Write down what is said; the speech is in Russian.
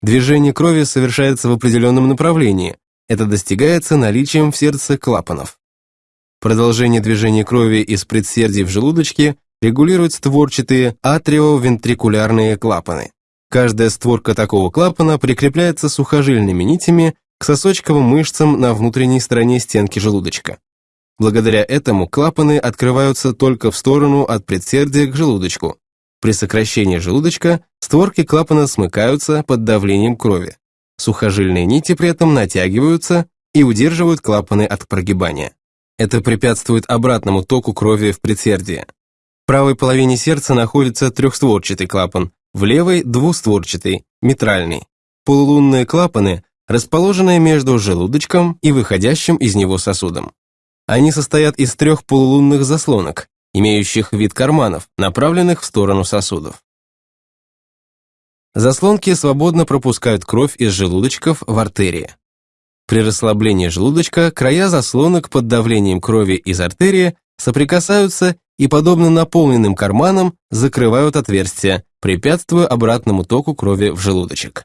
Движение крови совершается в определенном направлении. Это достигается наличием в сердце клапанов. Продолжение движения крови из предсердий в желудочке регулируют створчатые атриовентрикулярные клапаны. Каждая створка такого клапана прикрепляется сухожильными нитями к сосочковым мышцам на внутренней стороне стенки желудочка. Благодаря этому клапаны открываются только в сторону от предсердия к желудочку. При сокращении желудочка створки клапана смыкаются под давлением крови. Сухожильные нити при этом натягиваются и удерживают клапаны от прогибания. Это препятствует обратному току крови в предсердие. В правой половине сердца находится трехстворчатый клапан, в левой – двустворчатый, митральный. Полулунные клапаны расположены между желудочком и выходящим из него сосудом. Они состоят из трех полулунных заслонок, имеющих вид карманов, направленных в сторону сосудов. Заслонки свободно пропускают кровь из желудочков в артерии. При расслаблении желудочка края заслонок под давлением крови из артерии соприкасаются и, подобно наполненным карманам, закрывают отверстия, препятствуя обратному току крови в желудочек.